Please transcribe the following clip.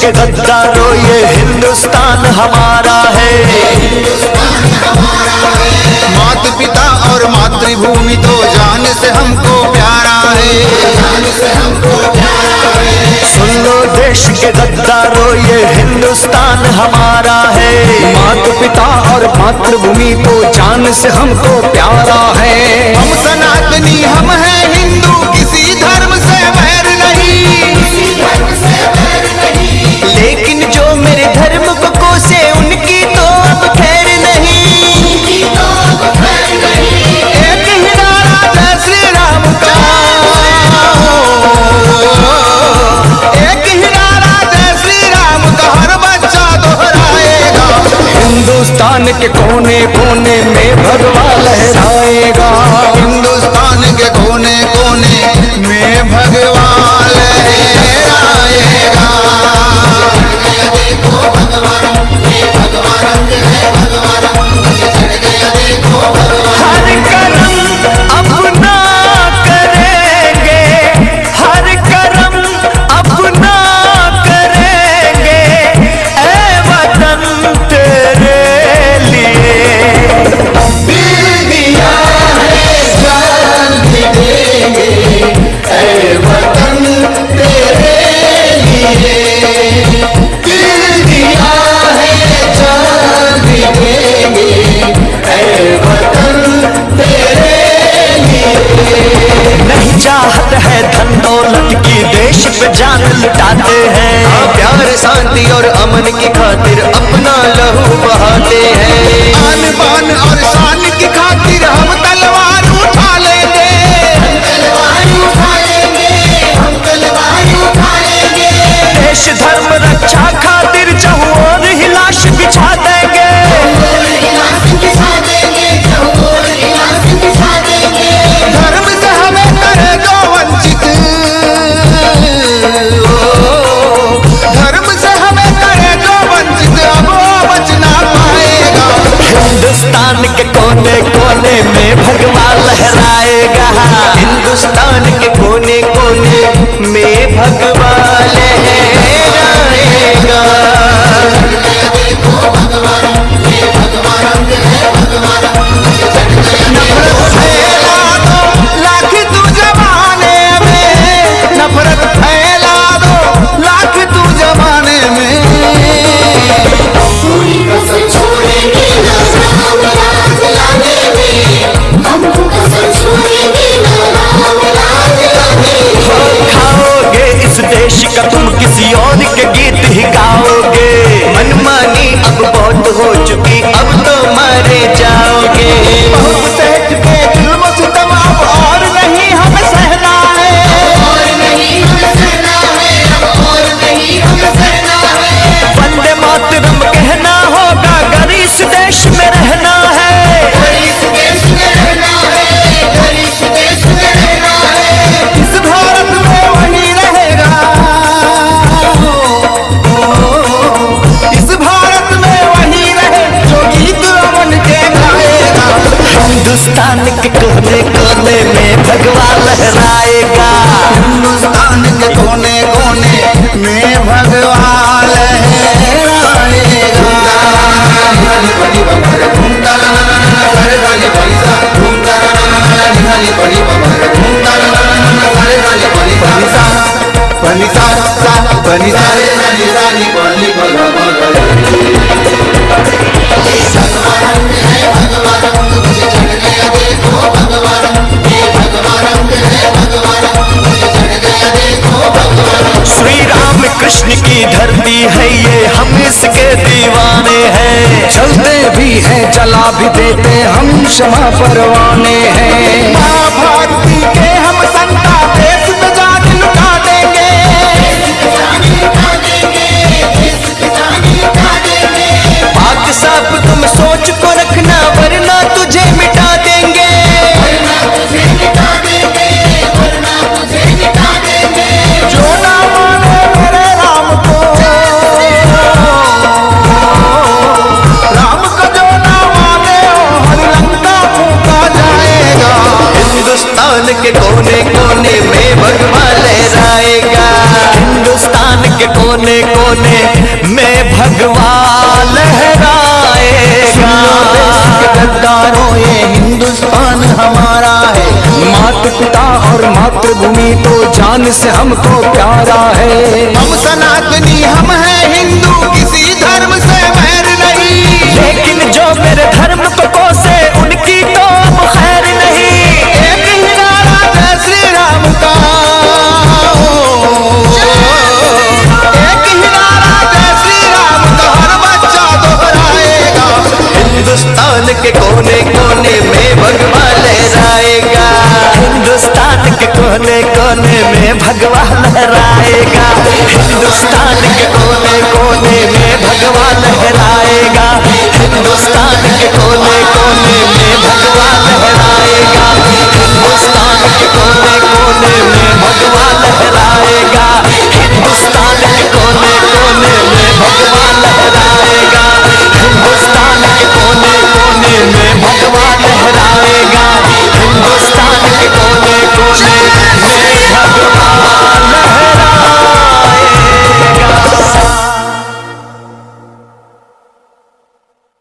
के गद्दारो ये हिंदुस्तान हमारा है। मात पिता और मातृभूमि तो जान से हमको प्यारा है। सुन लो देश के गद्दारो ये हिंदुस्तान हमारा है। मात पिता और मातृभूमि तो जान से हमको प्यारा है। हम सनातनी हम है हिंदुस्तान के कोने कोने में भगवा लहराएगा। हिंदुस्तान के कोने कोने में भगवा लहराएगा। जान लुटाते हैं। हाँ, प्यार शांति और अमन की खातिर हिंदुस्तान के कोने कोने में भगवान 最后一句 तिरंगवा लहराएगा। हिंदुस्तान के कोने कोने में भगवान लहराएगा। पनिसा सा पनिसा गली है ये हम इसके दीवाने हैं। चलते भी हैं चला भी देते हम क्षमा परवाने हैं। के कोने कोने में भगवान लहराएगा। हिंदुस्तान के कोने कोने में भगवान लहराएगा। गद्दारों ये हिंदुस्तान हमारा है। मात पिता और मातृभूमि तो जान से हमको प्यारा है। हम सनातनी हम मिलेगा हिंदुस्तान के कोने कोने में भगवान